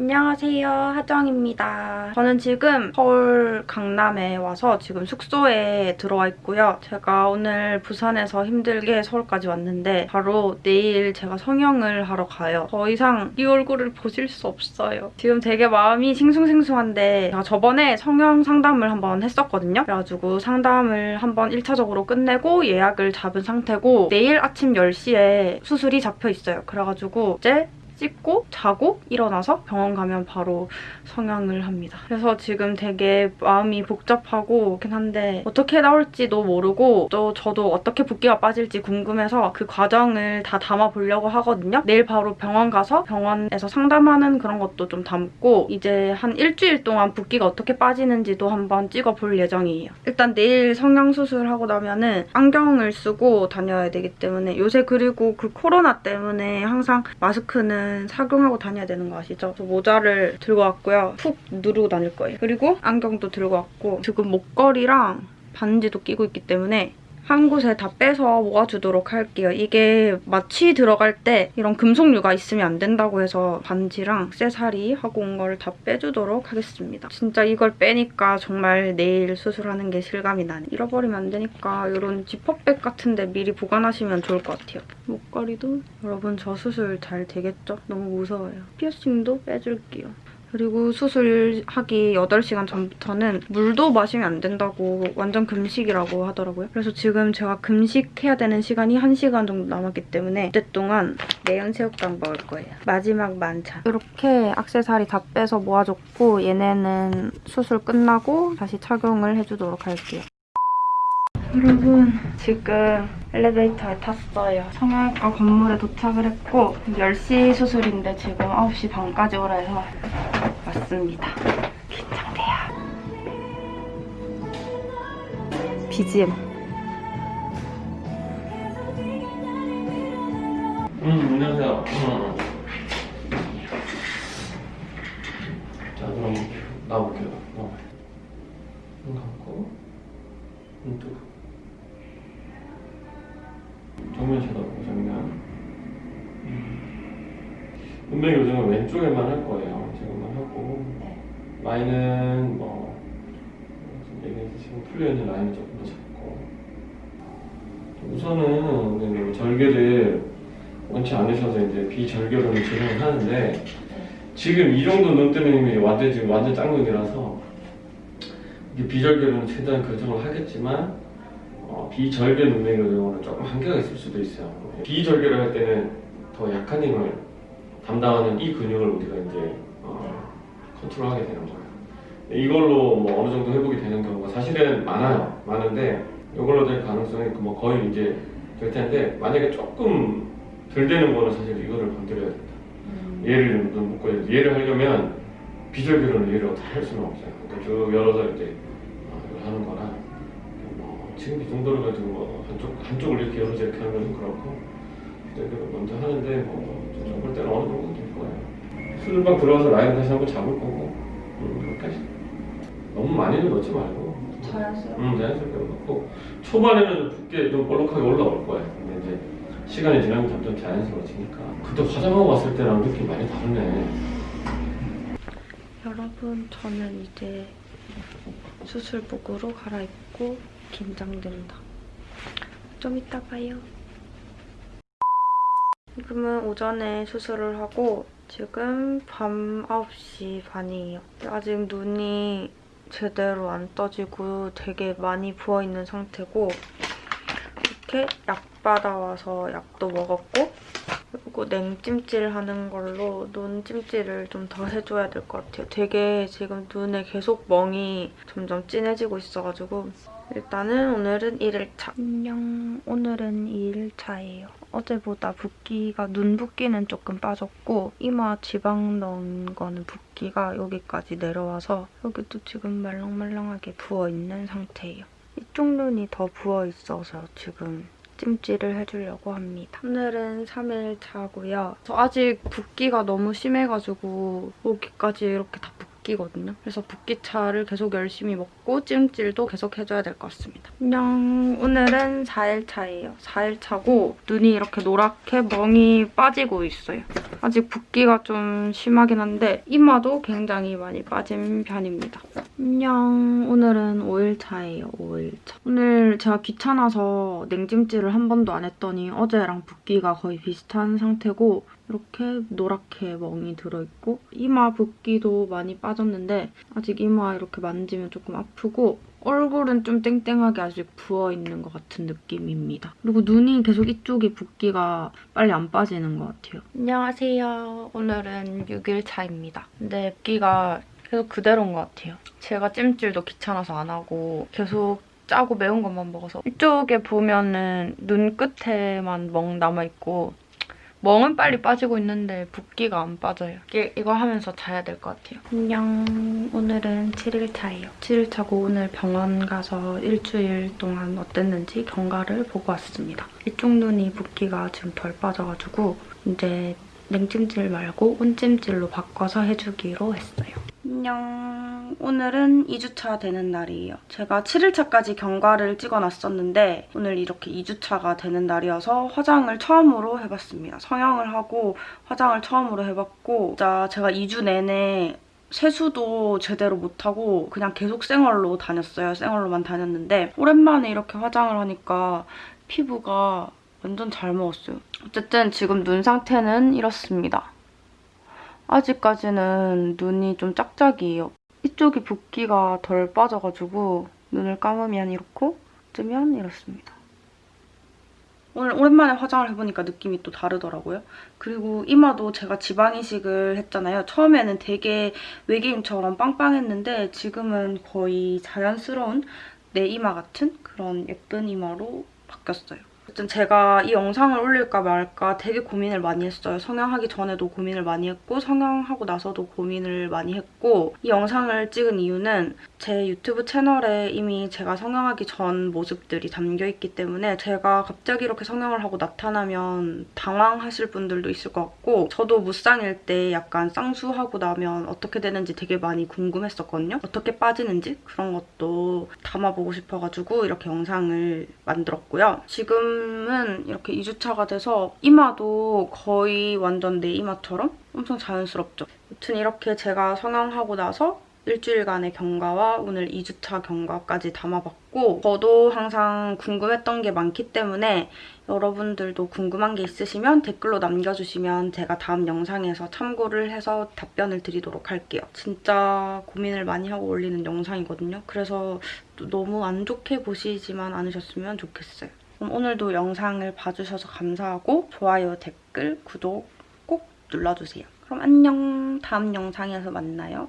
안녕하세요 하정입니다. 저는 지금 서울 강남에 와서 지금 숙소에 들어와 있고요. 제가 오늘 부산에서 힘들게 서울까지 왔는데 바로 내일 제가 성형을 하러 가요. 더 이상 이 얼굴을 보실 수 없어요. 지금 되게 마음이 싱숭생숭한데 제가 저번에 성형 상담을 한번 했었거든요. 그래가지고 상담을 한번 1차적으로 끝내고 예약을 잡은 상태고 내일 아침 10시에 수술이 잡혀 있어요. 그래가지고 이제 씻고 자고 일어나서 병원 가면 바로 성형을 합니다. 그래서 지금 되게 마음이 복잡하고 그긴 한데 어떻게 나올지도 모르고 또 저도 어떻게 붓기가 빠질지 궁금해서 그 과정을 다 담아보려고 하거든요. 내일 바로 병원 가서 병원에서 상담하는 그런 것도 좀 담고 이제 한 일주일 동안 붓기가 어떻게 빠지는지도 한번 찍어볼 예정이에요. 일단 내일 성형 수술하고 나면은 안경을 쓰고 다녀야 되기 때문에 요새 그리고 그 코로나 때문에 항상 마스크는 착용하고 다녀야 되는 거 아시죠? 저 모자를 들고 왔고요. 푹 누르고 다닐 거예요. 그리고 안경도 들고 왔고 지금 목걸이랑 반지도 끼고 있기 때문에 한 곳에 다 빼서 모아주도록 할게요. 이게 마취 들어갈 때 이런 금속류가 있으면 안 된다고 해서 반지랑 쇠사리 하고 온 거를 다 빼주도록 하겠습니다. 진짜 이걸 빼니까 정말 내일 수술하는 게 실감이 나네. 잃어버리면 안 되니까 이런 지퍼백 같은데 미리 보관하시면 좋을 것 같아요. 목걸이도 여러분 저 수술 잘 되겠죠? 너무 무서워요. 피어싱도 빼줄게요. 그리고 수술하기 8시간 전부터는 물도 마시면 안 된다고 완전 금식이라고 하더라고요. 그래서 지금 제가 금식해야 되는 시간이 1시간 정도 남았기 때문에 그때 동안 매운 새우깡 먹을 거예요. 마지막 만찬. 이렇게 악세사리 다 빼서 모아줬고 얘네는 수술 끝나고 다시 착용을 해주도록 할게요. 여러분 지금 엘리베이터에 탔어요. 성형외과 건물에 도착을 했고 10시 수술인데 지금 9시 반까지 오라 해서 왔습니다. 긴장돼요. BGM. 음, 안녕하세요. 음. 자, 그럼 나볼게요. 어. 눈 감고, 눈 뜨고. 정면 쳐다보고, 정면. 음. 눈매 교정은 왼쪽에만 할 거예요. 지금만 하고. 라인은 뭐, 지금 얘기해서 지금 풀려 있는 라인을 조금 더 잡고. 우선은 네, 절개를 원치 않으셔서 이제 비절개로는 진행을 하는데 지금 이 정도 눈 이미 완전 지금 완전 짱눈이라서 비절개로는 최대한 교정을 하겠지만 어, 비절개 눈매 교정으로는 조금 한계가 있을 수도 있어요. 비절개를 할 때는 더 약한 힘을 담당하는 이 근육을 우리가 이제 어, 컨트롤하게 되는 거예요. 이걸로 뭐 어느 정도 회복이 되는 경우가 사실은 많아요. 많은데 이걸로 될 가능성이 뭐 거의 이제 될 텐데 만약에 조금 덜 되는 거는 사실 이거를 건드려야 된다. 얘를 좀 묶어야 돼. 얘를 하려면 비절개로는 얘를 어떻게 할 수는 없어요. 그러니까 쭉 열어서 이제 어, 이걸 하는 거라 뭐 지금 이 정도로 가지고 뭐 한쪽 한쪽을 이렇게 열어서 이렇게 하는 건 그렇고 비절개를 먼저 하는데 뭐좀 볼 때는 어느 정도 될 거예요. 수술방 들어가서 라인 다시 한번 잡을 거고 음, 그렇게 하시. 너무 많이는 넣지 말고 자연스럽게. 음, 자연스럽게 넣고 초반에는 붓게 좀 볼록하게 올라올 거예요. 근데 이제 시간이 지나면 점점 자연스러워지니까 그때 화장하고 왔을 때랑 느낌 많이 다르네. 여러분 저는 이제 수술복으로 갈아입고 긴장된다. 좀 이따 봐요. 지금은 오전에 수술을 하고 지금 밤 9시 반이에요. 아직 눈이 제대로 안 떠지고 되게 많이 부어있는 상태고 이렇게 약 받아와서 약도 먹었고 그리고 냉찜질 하는 걸로 눈 찜질을 좀 더 해줘야 될 것 같아요. 되게 지금 눈에 계속 멍이 점점 진해지고 있어가지고 일단은 오늘은 1일차. 안녕. 오늘은 2일차예요. 어제보다 붓기가 눈 붓기는 조금 빠졌고 이마 지방 넣은 거는 붓기가 여기까지 내려와서 여기도 지금 말랑말랑하게 부어있는 상태예요. 이쪽 눈이 더 부어있어서 지금 찜질을 해주려고 합니다. 오늘은 3일 차고요. 저 아직 붓기가 너무 심해가지고 여기까지 이렇게 다 붓기거든요. 그래서 붓기차를 계속 열심히 먹고 찜질도 계속 해줘야 될 것 같습니다. 안녕. 오늘은 4일차예요. 4일차고 눈이 이렇게 노랗게 멍이 빠지고 있어요. 아직 붓기가 좀 심하긴 한데 이마도 굉장히 많이 빠진 편입니다. 안녕. 오늘은 5일차예요. 5일차. 오늘 제가 귀찮아서 냉찜질을 한 번도 안 했더니 어제랑 붓기가 거의 비슷한 상태고 이렇게 노랗게 멍이 들어있고 이마 붓기도 많이 빠졌는데 아직 이마 이렇게 만지면 조금 아프고 얼굴은 좀 땡땡하게 아직 부어있는 것 같은 느낌입니다. 그리고 눈이 계속 이쪽이 붓기가 빨리 안 빠지는 것 같아요. 안녕하세요. 오늘은 6일 차입니다. 근데 붓기가 계속 그대로인 것 같아요. 제가 찜질도 귀찮아서 안 하고 계속 짜고 매운 것만 먹어서 이쪽에 보면은 눈 끝에만 멍 남아있고 멍은 빨리 빠지고 있는데 붓기가 안 빠져요. 이거 하면서 자야 될 것 같아요. 안녕. 오늘은 7일차예요. 7일차고 오늘 병원 가서 일주일 동안 어땠는지 경과를 보고 왔습니다. 이쪽 눈이 붓기가 지금 덜 빠져가지고 이제 냉찜질 말고 온찜질로 바꿔서 해주기로 했어요. 안녕. 오늘은 2주차 되는 날이에요. 제가 7일차까지 경과를 찍어놨었는데 오늘 이렇게 2주차가 되는 날이어서 화장을 처음으로 해봤습니다. 성형을 하고 화장을 처음으로 해봤고 진짜 제가 2주 내내 세수도 제대로 못하고 그냥 계속 생얼로 다녔어요. 생얼로만 다녔는데 오랜만에 이렇게 화장을 하니까 피부가 완전 잘 먹었어요. 어쨌든 지금 눈 상태는 이렇습니다. 아직까지는 눈이 좀 짝짝이에요. 이쪽이 붓기가 덜 빠져가지고 눈을 감으면 이렇고 뜨면 이렇습니다. 오늘 오랜만에 화장을 해보니까 느낌이 또 다르더라고요. 그리고 이마도 제가 지방 이식을 했잖아요. 처음에는 되게 외계인처럼 빵빵했는데 지금은 거의 자연스러운 내 이마 같은 그런 예쁜 이마로 바뀌었어요. 어쨌든 제가 이 영상을 올릴까 말까 되게 고민을 많이 했어요. 성형하기 전에도 고민을 많이 했고 성형하고 나서도 고민을 많이 했고 이 영상을 찍은 이유는 제 유튜브 채널에 이미 제가 성형하기 전 모습들이 담겨있기 때문에 제가 갑자기 이렇게 성형을 하고 나타나면 당황하실 분들도 있을 것 같고 저도 무쌍일 때 약간 쌍수하고 나면 어떻게 되는지 되게 많이 궁금했었거든요. 어떻게 빠지는지 그런 것도 담아보고 싶어가지고 이렇게 영상을 만들었고요. 지금 은 이렇게 2주차가 돼서 이마도 거의 완전 내 이마처럼 엄청 자연스럽죠. 아무튼 이렇게 제가 성형하고 나서 일주일간의 경과와 오늘 2주차 경과까지 담아봤고 저도 항상 궁금했던 게 많기 때문에 여러분들도 궁금한 게 있으시면 댓글로 남겨주시면 제가 다음 영상에서 참고를 해서 답변을 드리도록 할게요. 진짜 고민을 많이 하고 올리는 영상이거든요. 그래서 또 너무 안 좋게 보시지만 않으셨으면 좋겠어요. 그럼 오늘도 영상을 봐주셔서 감사하고 좋아요, 댓글, 구독 꼭 눌러주세요. 그럼 안녕. 다음 영상에서 만나요.